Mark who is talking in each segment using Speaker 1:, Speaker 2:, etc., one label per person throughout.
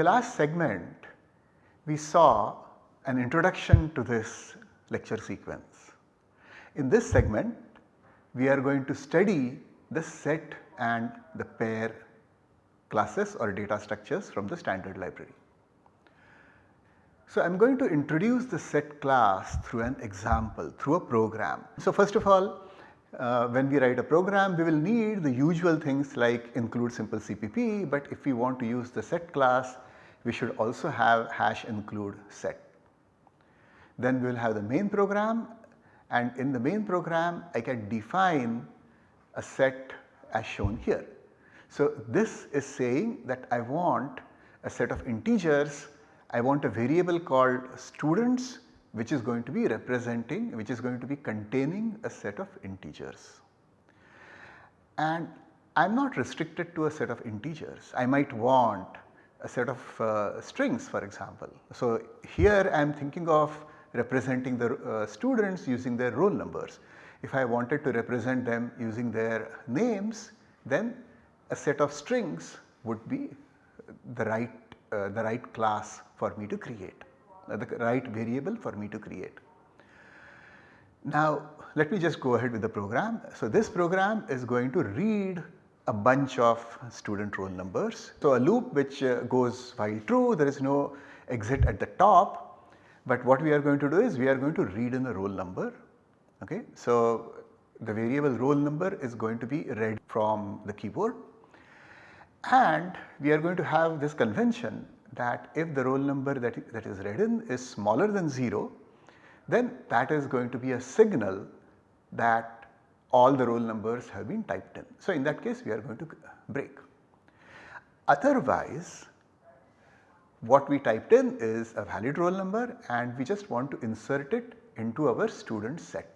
Speaker 1: The last segment we saw an introduction to this lecture sequence. In this segment we are going to study the set and the pair classes or data structures from the standard library. So, I am going to introduce the set class through an example through a program. So, first of all uh, when we write a program we will need the usual things like include simple CPP but if we want to use the set class we should also have hash include set. Then we will have the main program and in the main program I can define a set as shown here. So, this is saying that I want a set of integers, I want a variable called students which is going to be representing which is going to be containing a set of integers. And I am not restricted to a set of integers, I might want a set of uh, strings for example. So, here I am thinking of representing the uh, students using their roll numbers. If I wanted to represent them using their names then a set of strings would be the right, uh, the right class for me to create. Uh, the right variable for me to create. Now let me just go ahead with the program. So this program is going to read a bunch of student roll numbers. So a loop which uh, goes while true there is no exit at the top but what we are going to do is we are going to read in the roll number okay. So the variable roll number is going to be read from the keyboard and we are going to have this convention that if the roll number that, that is read in is smaller than 0 then that is going to be a signal that all the roll numbers have been typed in. So, in that case we are going to break. Otherwise what we typed in is a valid roll number and we just want to insert it into our student set.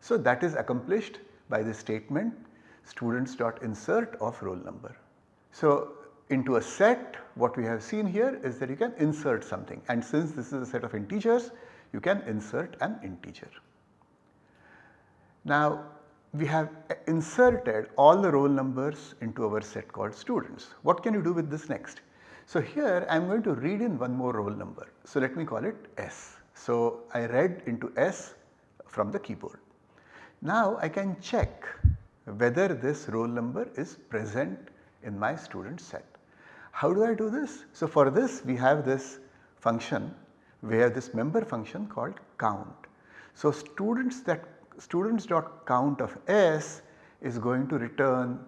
Speaker 1: So, that is accomplished by the statement students dot insert of roll number. So, into a set what we have seen here is that you can insert something and since this is a set of integers you can insert an integer. Now we have inserted all the roll numbers into our set called students. What can you do with this next? So here I am going to read in one more roll number. So let me call it S. So I read into S from the keyboard. Now I can check whether this roll number is present in my student set. How do I do this? So for this we have this function where this member function called count. So students that students dot count of s is going to return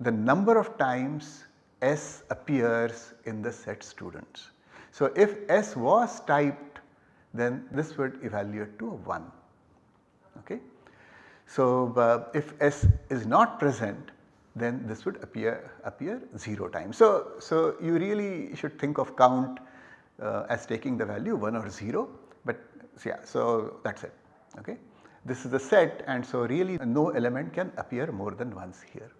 Speaker 1: the number of times s appears in the set students. So if s was typed then this would evaluate to a 1 okay. So uh, if s is not present then this would appear appear 0 times. So, so you really should think of count uh, as taking the value 1 or 0 but yeah so that is it okay. This is the set and so really no element can appear more than once here.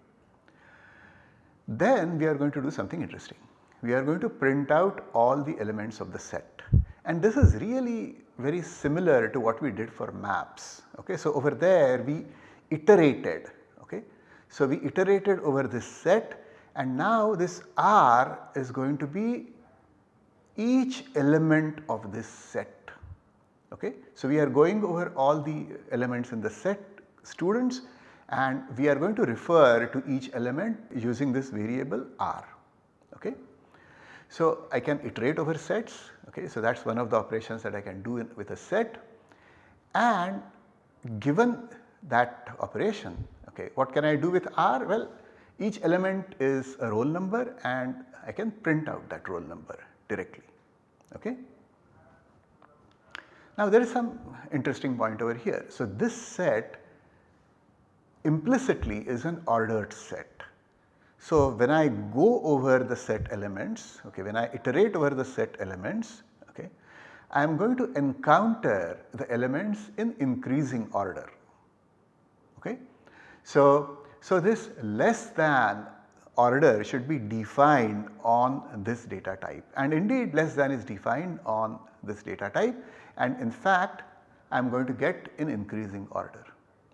Speaker 1: Then we are going to do something interesting. We are going to print out all the elements of the set and this is really very similar to what we did for maps. Okay. So over there we iterated Okay? so, we iterated over this set and now this R is going to be each element of this set. Okay. So, we are going over all the elements in the set students and we are going to refer to each element using this variable R. Okay. So, I can iterate over sets. Okay. So, that is one of the operations that I can do in, with a set and given that operation Okay, what can I do with R? Well, each element is a roll number and I can print out that roll number directly. Okay. Now there is some interesting point over here. So this set implicitly is an ordered set. So when I go over the set elements, okay, when I iterate over the set elements, okay, I am going to encounter the elements in increasing order. Okay. So, so this less than order should be defined on this data type and indeed less than is defined on this data type and in fact I am going to get in increasing order.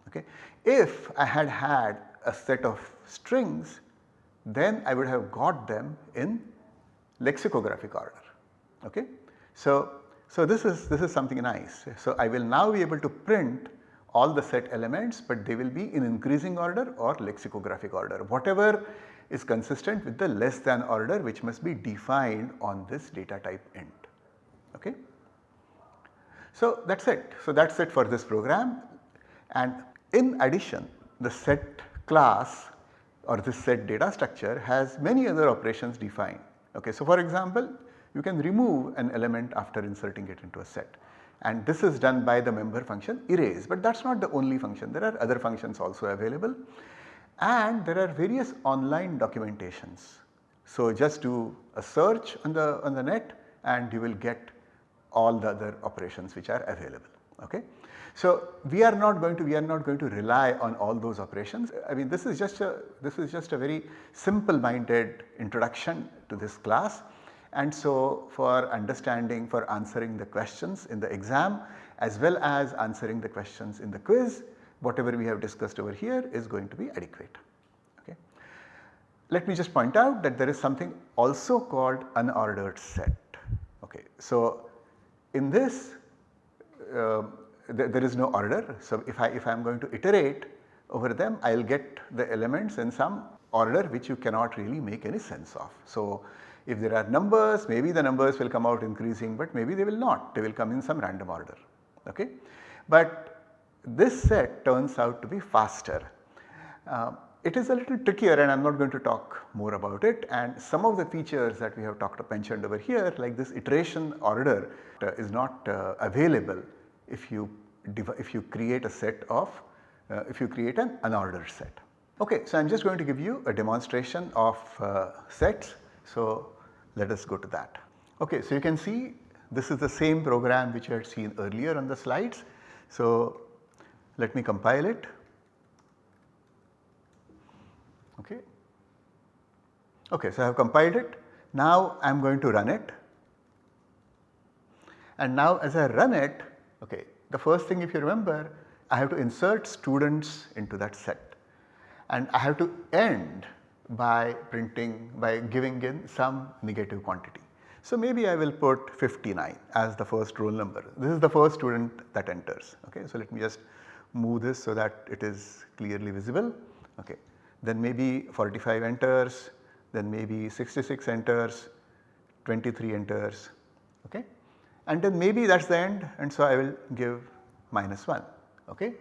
Speaker 1: Okay. If I had had a set of strings then I would have got them in lexicographic order. Okay? So, so this is this is something nice. So I will now be able to print all the set elements but they will be in increasing order or lexicographic order whatever is consistent with the less than order which must be defined on this data type int. Okay? So that is it. So that is it for this program and in addition the set class or this set data structure has many other operations defined. Okay. So for example you can remove an element after inserting it into a set and this is done by the member function erase but that is not the only function there are other functions also available and there are various online documentations. So just do a search on the on the net and you will get all the other operations which are available. Okay. So we are not going to we are not going to rely on all those operations. I mean this is just a this is just a very simple minded introduction to this class and so for understanding for answering the questions in the exam as well as answering the questions in the quiz whatever we have discussed over here is going to be adequate. Okay. Let me just point out that there is something also called an unordered set. Okay. So in this uh, th there is no order. So if I if I am going to iterate over them I will get the elements in some order which you cannot really make any sense of. So if there are numbers maybe the numbers will come out increasing but maybe they will not they will come in some random order. Okay. But this set turns out to be faster. Uh, it is a little trickier and I am not going to talk more about it and some of the features that we have talked about mentioned over here like this iteration order uh, is not uh, available if you if you create a set of uh, if you create an unordered set. Okay, so I am just going to give you a demonstration of uh, sets. So let us go to that. Okay, so you can see this is the same program which I had seen earlier on the slides. So let me compile it. Okay. Okay, so I have compiled it. Now I am going to run it. And now as I run it, okay, the first thing if you remember, I have to insert students into that set and I have to end by printing by giving in some negative quantity. So maybe I will put 59 as the first roll number. This is the first student that enters. Okay, so let me just move this so that it is clearly visible. Okay. Then maybe 45 enters, then maybe 66 enters, 23 enters. Okay. And then maybe that is the end and so I will give minus 1. Okay.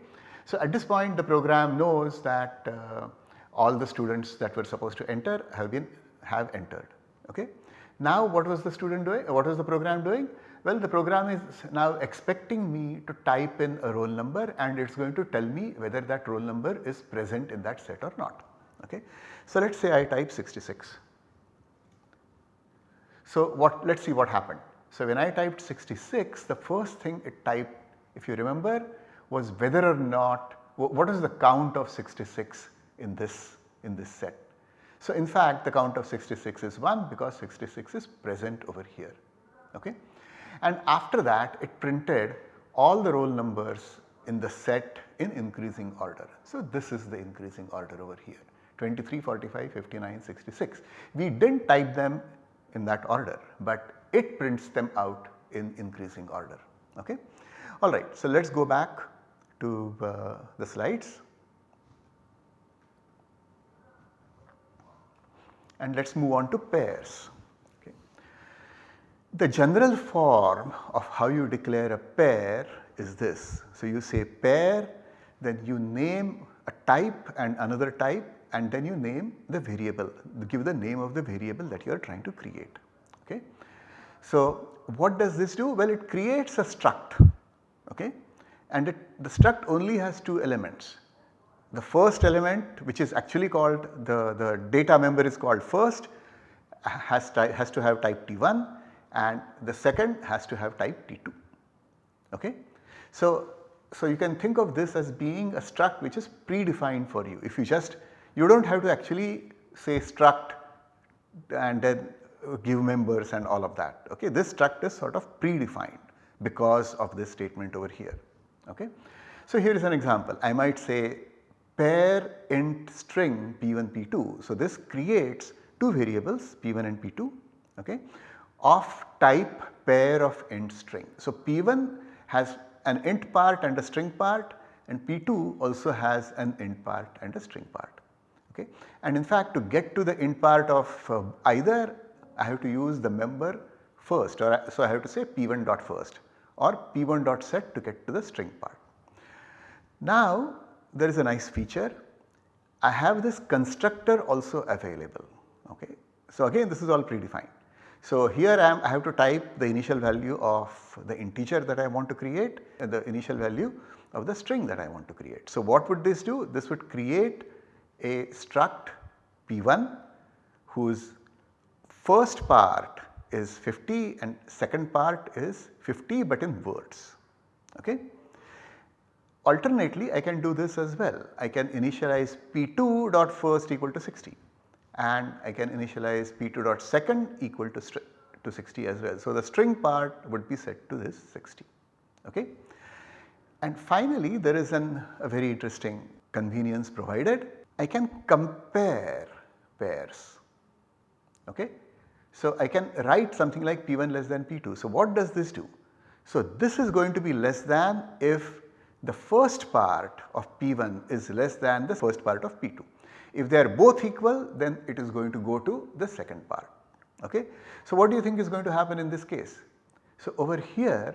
Speaker 1: So at this point the program knows that uh, all the students that were supposed to enter have been have entered. Okay. Now what was the student doing? What was the program doing? Well the program is now expecting me to type in a roll number and it is going to tell me whether that roll number is present in that set or not. Okay. So let us say I type 66. So what let us see what happened. So when I typed 66 the first thing it typed if you remember was whether or not what is the count of 66 in this in this set. So in fact the count of 66 is 1 because 66 is present over here. Okay and after that it printed all the roll numbers in the set in increasing order. So this is the increasing order over here 23, 45, 59, 66. We did not type them in that order but it prints them out in increasing order. Okay. Alright, so let us go back to uh, the slides. And let us move on to pairs. Okay. The general form of how you declare a pair is this. So, you say pair then you name a type and another type and then you name the variable give the name of the variable that you are trying to create. Okay. So, what does this do? Well it creates a struct okay and it, the struct only has two elements. The first element which is actually called the, the data member is called first has, has to have type T1 and the second has to have type T2. Okay? So, so you can think of this as being a struct which is predefined for you. If you just you do not have to actually say struct and then give members and all of that. Okay? This struct is sort of predefined because of this statement over here. Okay? So here is an example I might say pair int string p1 p2. So this creates two variables p1 and p2 okay, of type pair of int string. So, P1 has an int part and a string part and P2 also has an int part and a string part. Okay. And in fact to get to the int part of uh, either I have to use the member first or so I have to say P1 dot first or P1 dot set to get to the string part. Now there is a nice feature I have this constructor also available okay. So again this is all predefined. So here I, am, I have to type the initial value of the integer that I want to create and the initial value of the string that I want to create. So what would this do? This would create a struct P1 whose first part is 50 and second part is 50 but in words. Okay. Alternately I can do this as well. I can initialize P2 dot first equal to 60 and I can initialize p2 dot second equal to, to 60 as well. So, the string part would be set to this 60 okay. And finally there is an a very interesting convenience provided I can compare pairs okay. So, I can write something like p1 less than p2. So, what does this do? So, this is going to be less than if the first part of p1 is less than the first part of p2. If they are both equal then it is going to go to the second part. Okay. So, what do you think is going to happen in this case? So, over here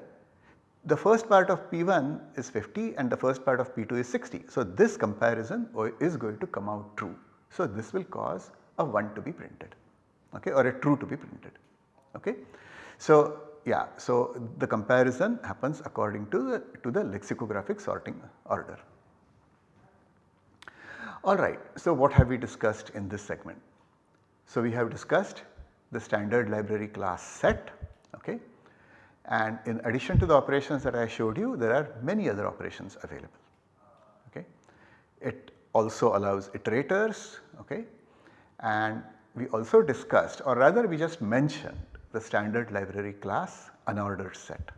Speaker 1: the first part of P1 is 50 and the first part of P2 is 60. So, this comparison is going to come out true. So, this will cause a 1 to be printed okay, or a true to be printed. Okay. So, yeah, so the comparison happens according to the, to the lexicographic sorting order. Alright, so what have we discussed in this segment? So we have discussed the standard library class set okay and in addition to the operations that I showed you there are many other operations available okay. It also allows iterators okay and we also discussed or rather we just mentioned the standard library class unordered set.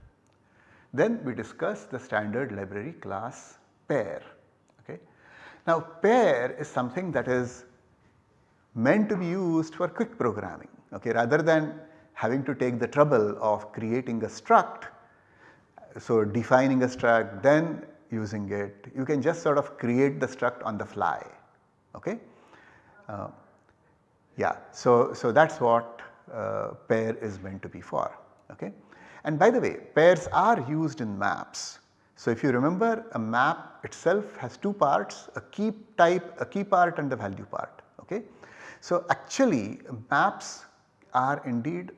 Speaker 1: Then we discussed the standard library class pair Okay. now pair is something that is meant to be used for quick programming okay rather than having to take the trouble of creating a struct. So defining a struct then using it you can just sort of create the struct on the fly okay. Uh, yeah so, so that is what uh, pair is meant to be for okay. And by the way pairs are used in maps so, if you remember a map itself has two parts a key type a key part and the value part ok. So, actually maps are indeed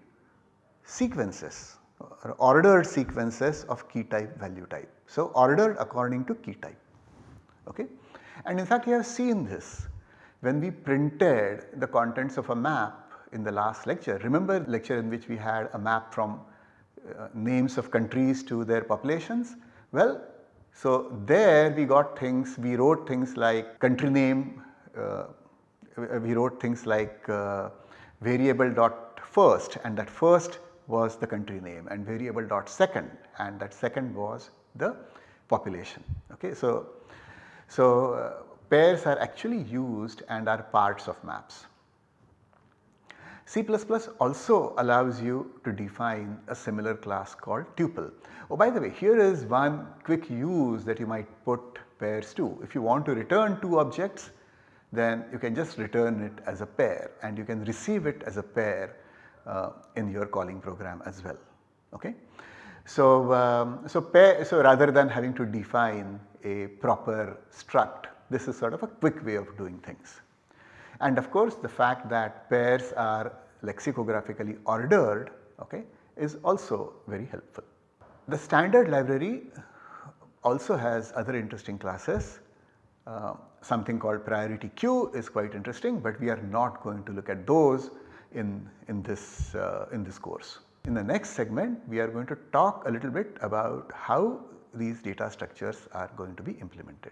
Speaker 1: sequences or ordered sequences of key type value type. So, ordered according to key type ok. And in fact you have seen this when we printed the contents of a map in the last lecture. Remember lecture in which we had a map from uh, names of countries to their populations well, so there we got things, we wrote things like country name, uh, we wrote things like uh, variable dot first and that first was the country name and variable dot second and that second was the population. Okay. So, so uh, pairs are actually used and are parts of maps. C++ also allows you to define a similar class called tuple. Oh by the way here is one quick use that you might put pairs to. If you want to return two objects then you can just return it as a pair and you can receive it as a pair in your calling program as well. Okay. So, um, so, pair, so rather than having to define a proper struct this is sort of a quick way of doing things. And of course the fact that pairs are lexicographically ordered okay, is also very helpful. The standard library also has other interesting classes. Uh, something called priority queue is quite interesting, but we are not going to look at those in, in, this, uh, in this course. In the next segment we are going to talk a little bit about how these data structures are going to be implemented.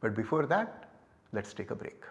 Speaker 1: But before that let us take a break.